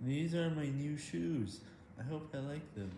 These are my new shoes. I hope I like them.